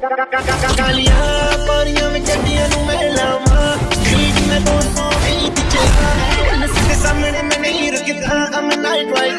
ਕਾਲੀਆਂ ਪਾਣੀਆਂ ਵਿੱਚ ਜੱਟੀਆਂ ਨੂੰ ਮੈਂ ਲਾਵਾਂ ਸਟਰੀਟ ਮੈਂ ਤੋਂ ਸੋਹਣੀ ਦਿਖਾਂ ਨਸਲ ਦੇ ਸਾਹਮਣੇ ਮੈਂ ਨਹੀਂ ਰੁਕਦਾ ਅਮ ਨਾਈਟ ਰਾਈਡ